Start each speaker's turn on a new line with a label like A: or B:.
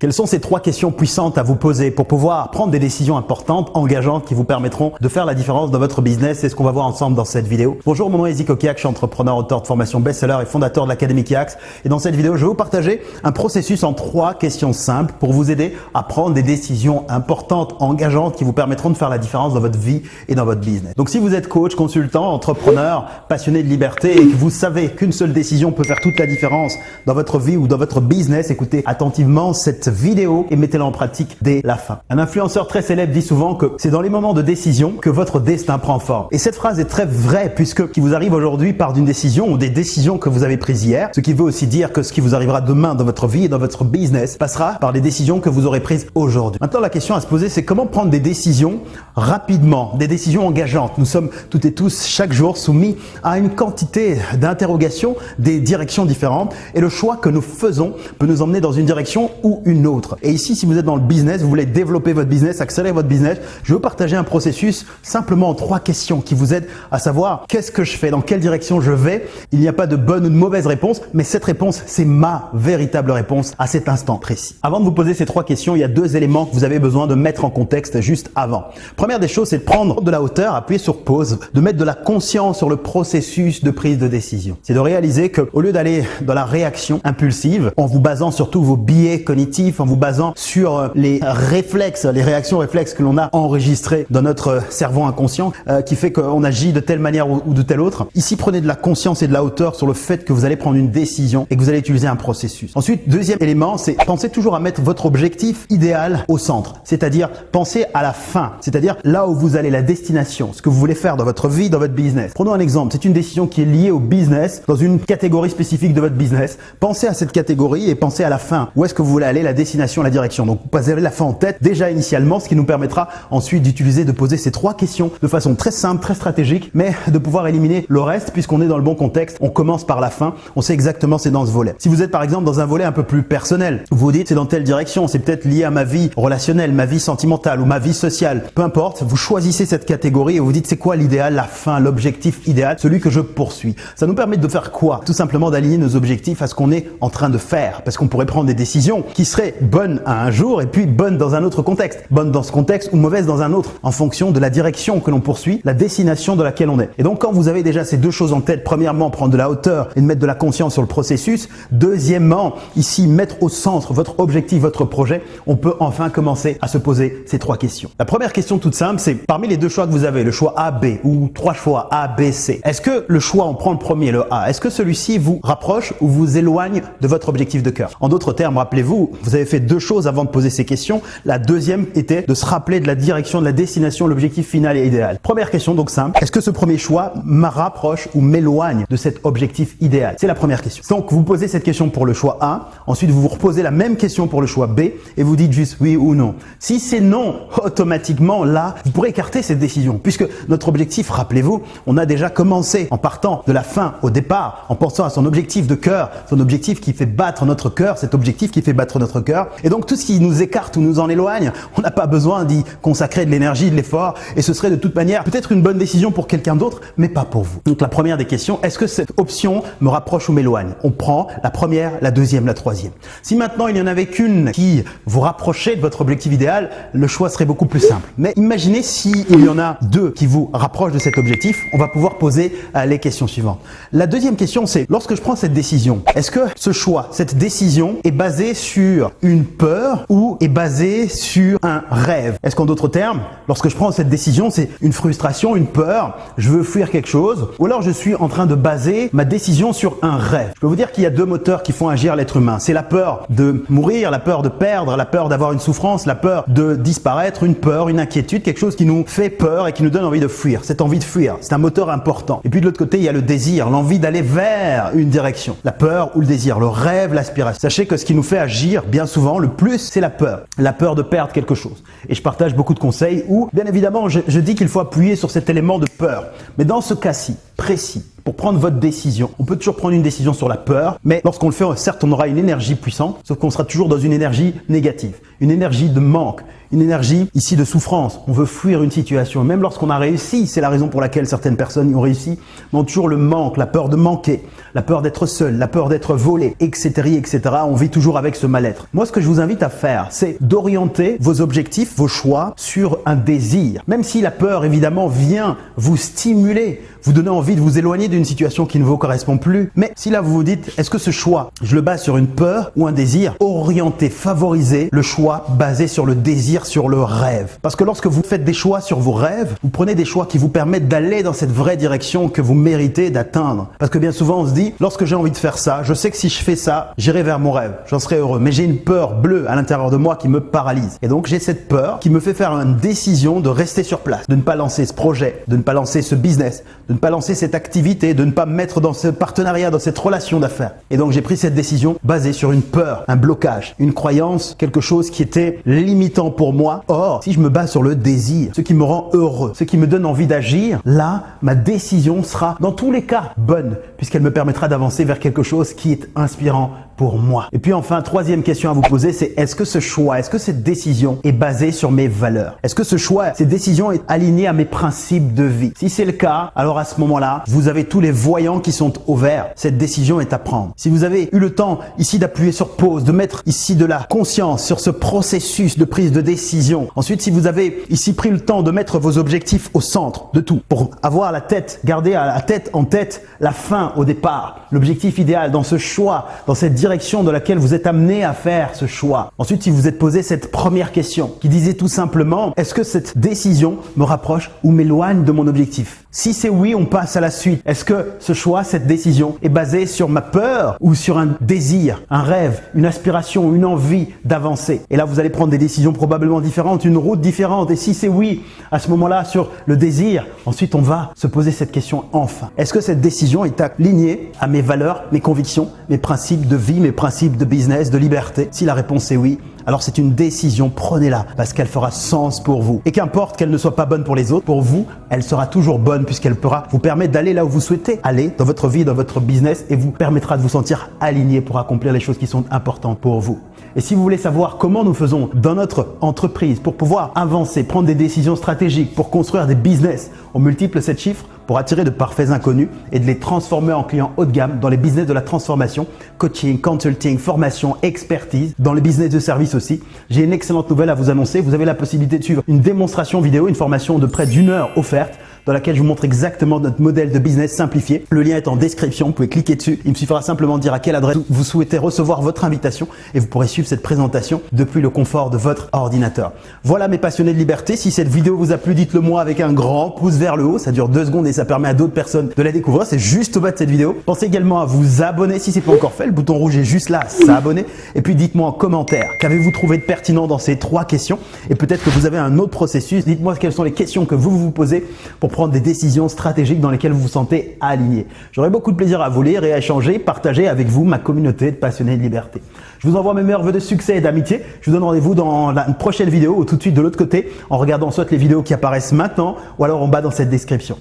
A: Quelles sont ces trois questions puissantes à vous poser pour pouvoir prendre des décisions importantes, engageantes qui vous permettront de faire la différence dans votre business? C'est ce qu'on va voir ensemble dans cette vidéo. Bonjour, mon nom est Zico Kiak, je suis entrepreneur, auteur de formation best-seller et fondateur de l'Académie Kiax. Et dans cette vidéo, je vais vous partager un processus en trois questions simples pour vous aider à prendre des décisions importantes, engageantes qui vous permettront de faire la différence dans votre vie et dans votre business. Donc si vous êtes coach, consultant, entrepreneur, passionné de liberté et que vous savez qu'une seule décision peut faire toute la différence dans votre vie ou dans votre business, écoutez attentivement cette vidéo et mettez-la en pratique dès la fin. Un influenceur très célèbre dit souvent que c'est dans les moments de décision que votre destin prend forme. Et cette phrase est très vraie puisque ce qui vous arrive aujourd'hui part d'une décision ou des décisions que vous avez prises hier, ce qui veut aussi dire que ce qui vous arrivera demain dans votre vie et dans votre business passera par les décisions que vous aurez prises aujourd'hui. Maintenant, la question à se poser, c'est comment prendre des décisions rapidement, des décisions engageantes. Nous sommes toutes et tous chaque jour soumis à une quantité d'interrogations, des directions différentes et le choix que nous faisons peut nous emmener dans une direction ou une Et ici, si vous êtes dans le business, vous voulez développer votre business, accélérer votre business, je veux partager un processus simplement en trois questions qui vous aident à savoir qu'est-ce que je fais, dans quelle direction je vais. Il n'y a pas de bonne ou de mauvaise réponse, mais cette réponse, c'est ma véritable réponse à cet instant précis. Avant de vous poser ces trois questions, il y a deux éléments que vous avez besoin de mettre en contexte juste avant. Première des choses, c'est de prendre de la hauteur, appuyer sur pause, de mettre de la conscience sur le processus de prise de décision. C'est de réaliser que au lieu d'aller dans la réaction impulsive, en vous basant sur tous vos biais cognitifs, en vous basant sur euh, les réflexes, les réactions réflexes que l'on a enregistrées dans notre cerveau inconscient, euh, qui fait qu'on agit de telle manière ou, de telle autre. Ici, prenez de la conscience et de la hauteur sur le fait que vous allez prendre une décision et que vous allez utiliser un processus. Ensuite, deuxième élément, c'est pensez toujours à mettre votre objectif idéal au centre. C'est-à-dire, pensez à la fin. C'est-à-dire là où vous allez, la destination, ce que vous voulez faire dans votre vie, dans votre business. Prenons un exemple. C'est une décision qui est liée au business, dans une catégorie spécifique de votre business. Pensez à cette catégorie et pensez à la fin. Où est-ce que vous voulez aller, la destination, la direction. Donc, vous avez la fin en tête déjà initialement, ce qui nous permettra ensuite d'utiliser, de poser ces trois questions de façon très simple, très stratégique, mais de pouvoir éliminer le reste puisqu'on est dans le bon contexte. On commence par la fin. On sait exactement c'est dans ce volet. Si vous êtes par exemple dans un volet un peu plus personnel, vous vous dites c'est dans telle direction, c'est peut-être lié à ma vie relationnelle, ma vie sentimentale ou ma vie sociale. Peu importe, vous choisissez cette catégorie et vous dites c'est quoi l'idéal, la fin, l'objectif idéal, celui que je poursuis. Ça nous permet de faire quoi? Tout simplement d'aligner nos objectifs à ce qu'on est en train de faire parce qu'on pourrait prendre des décisions qui seraient bonnes à un jour et puis bonnes dans un autre contexte. Bonnes dans ce contexte ou mauvaises dans un autre en fonction de la direction que l'on poursuit, la destination de laquelle on est. Et donc quand vous avez déjà ces deux choses en tête, premièrement prendre de la hauteur et de mettre de la conscience sur le processus, deuxièmement ici mettre au centre votre objectif, votre projet, on peut enfin commencer à se poser ces trois questions. La première question toute simple, c'est parmi les deux choix que vous avez, le choix A, B ou trois choix A, B, C, est-ce que le choix, on prend le premier, le A, est-ce que celui-ci vous rapproche ou vous éloigne de votre objectif de cœur? En d'autres termes, rappelez-vous, vous avez fait deux choses avant de poser ces questions. La deuxième était de se rappeler de la direction, de la destination, l'objectif final et idéal. Première question donc simple, est-ce que ce premier choix me rapproche ou m'éloigne de cet objectif idéal? C'est la première question. Donc vous posez cette question pour le choix A, ensuite vous vous reposez la même question pour le choix B et vous dites juste oui ou non. Si c'est non, automatiquement là, vous pourrez écarter cette décision puisque notre objectif, rappelez-vous, on a déjà commencé en partant de la fin au départ, en pensant à son objectif de cœur, son objectif qui fait battre notre cœur, cet objectif qui fait battre notre Et donc tout ce qui nous écarte ou nous en éloigne, on n'a pas besoin d'y consacrer de l'énergie, de l'effort et ce serait de toute manière peut-être une bonne décision pour quelqu'un d'autre, mais pas pour vous. Donc la première des questions, est-ce que cette option me rapproche ou m'éloigne? On prend la première, la deuxième, la troisième. Si maintenant il n'y en avait qu'une qui vous rapprochait de votre objectif idéal, le choix serait beaucoup plus simple. Mais imaginez si il y en a deux qui vous rapprochent de cet objectif, on va pouvoir poser euh, les questions suivantes. La deuxième question, c'est lorsque je prends cette décision, est-ce que ce choix, cette décision est basée sur une peur ou est basée sur un rêve Est-ce qu'en d'autres termes, lorsque je prends cette décision, c'est une frustration, une peur, je veux fuir quelque chose, ou alors je suis en train de baser ma décision sur un rêve Je peux vous dire qu'il y a deux moteurs qui font agir l'être humain. C'est la peur de mourir, la peur de perdre, la peur d'avoir une souffrance, la peur de disparaître, une peur, une inquiétude, quelque chose qui nous fait peur et qui nous donne envie de fuir. Cette envie de fuir, c'est un moteur important. Et puis de l'autre côté, il y a le désir, l'envie d'aller vers une direction. La peur ou le désir, le rêve, l'aspiration. Sachez que ce qui nous fait agir bien souvent, le plus, c'est la peur. La peur de perdre quelque chose. Et je partage beaucoup de conseils où, bien évidemment, je, dis qu'il faut appuyer sur cet élément de peur. Mais dans ce cas-ci, précis, pour prendre votre décision. On peut toujours prendre une décision sur la peur, mais lorsqu'on le fait, certes, on aura une énergie puissante, sauf qu'on sera toujours dans une énergie négative, une énergie de manque, une énergie ici de souffrance. On veut fuir une situation. Même lorsqu'on a réussi, c'est la raison pour laquelle certaines personnes y ont réussi, mais toujours le manque, la peur de manquer, la peur d'être seul, la peur d'être volé, etc., etc. On vit toujours avec ce mal-être. Moi, ce que je vous invite à faire, c'est d'orienter vos objectifs, vos choix sur un désir. Même si la peur, évidemment, vient vous stimuler, vous donner envie de vous éloigner d'une situation qui ne vous correspond plus. Mais si là, vous vous dites, est-ce que ce choix, je le base sur une peur ou un désir Orienter, favoriser le choix basé sur le désir, sur le rêve. Parce que lorsque vous faites des choix sur vos rêves, vous prenez des choix qui vous permettent d'aller dans cette vraie direction que vous méritez d'atteindre. Parce que bien souvent, on se dit, lorsque j'ai envie de faire ça, je sais que si je fais ça, j'irai vers mon rêve, j'en serai heureux. Mais j'ai une peur bleue à l'intérieur de moi qui me paralyse. Et donc, j'ai cette peur qui me fait faire une décision de rester sur place, de ne pas lancer ce projet, de ne pas lancer ce business, de ne pas lancer cette activité, de ne pas me mettre dans ce partenariat, dans cette relation d'affaires. Et donc j'ai pris cette décision basée sur une peur, un blocage, une croyance, quelque chose qui était limitant pour moi. Or, si je me base sur le désir, ce qui me rend heureux, ce qui me donne envie d'agir, là, ma décision sera dans tous les cas bonne, puisqu'elle me permettra d'avancer vers quelque chose qui est inspirant, pour moi. Et puis enfin, troisième question à vous poser, c'est est-ce que ce choix, est-ce que cette décision est basée sur mes valeurs? Est-ce que ce choix, cette décision est alignée à mes principes de vie? Si c'est le cas, alors à ce moment-là, vous avez tous les voyants qui sont au vert. Cette décision est à prendre. Si vous avez eu le temps ici d'appuyer sur pause, de mettre ici de la conscience sur ce processus de prise de décision. Ensuite, si vous avez ici pris le temps de mettre vos objectifs au centre de tout, pour avoir la tête, garder à la tête en tête la fin au départ, l'objectif idéal dans ce choix, dans cette direction dans laquelle vous êtes amené à faire ce choix. Ensuite, si vous êtes posé cette première question qui disait tout simplement, est-ce que cette décision me rapproche ou m'éloigne de mon objectif? Si c'est oui, on passe à la suite. Est-ce que ce choix, cette décision est basée sur ma peur ou sur un désir, un rêve, une aspiration, une envie d'avancer? Et là, vous allez prendre des décisions probablement différentes, une route différente. Et si c'est oui, à ce moment-là, sur le désir, ensuite on va se poser cette question enfin. Est-ce que cette décision est alignée à mes valeurs, mes convictions, mes principes de vie, mes principes de business, de liberté? Si la réponse est oui, alors c'est une décision, prenez-la parce qu'elle fera sens pour vous. Et qu'importe qu'elle ne soit pas bonne pour les autres, pour vous, elle sera toujours bonne puisqu'elle pourra vous permettre d'aller là où vous souhaitez aller dans votre vie, dans votre business et vous permettra de vous sentir aligné pour accomplir les choses qui sont importantes pour vous. Et si vous voulez savoir comment nous faisons dans notre entreprise pour pouvoir avancer, prendre des décisions stratégiques, pour construire des business, on multiple 7 chiffres, pour attirer de parfaits inconnus et de les transformer en clients haut de gamme dans les business de la transformation, coaching, consulting, formation, expertise, dans les business de service aussi. J'ai une excellente nouvelle à vous annoncer. Vous avez la possibilité de suivre une démonstration vidéo, une formation de près d'une heure offerte dans laquelle je vous montre exactement notre modèle de business simplifié. Le lien est en description, vous pouvez cliquer dessus. Il me suffira simplement de dire à quelle adresse vous souhaitez recevoir votre invitation et vous pourrez suivre cette présentation depuis le confort de votre ordinateur. Voilà mes passionnés de liberté. Si cette vidéo vous a plu, dites-le moi avec un grand pouce vers le haut. Ça dure deux secondes et ça permet à d'autres personnes de la découvrir. C'est juste au bas de cette vidéo. Pensez également à vous abonner si ce n'est pas encore fait. Le bouton rouge est juste là, s'abonner. Et puis dites-moi en commentaire, qu'avez-vous trouvé de pertinent dans ces trois questions? Et peut-être que vous avez un autre processus. Dites-moi quelles sont les questions que vous vous posez pour des décisions stratégiques dans lesquelles vous vous sentez aligné. J'aurai beaucoup de plaisir à vous lire et à échanger, partager avec vous ma communauté de passionnés de liberté. Je vous envoie mes meilleurs voeux de succès et d'amitié. Je vous donne rendez-vous dans la prochaine vidéo ou tout de suite de l'autre côté en regardant soit les vidéos qui apparaissent maintenant ou alors en bas dans cette description.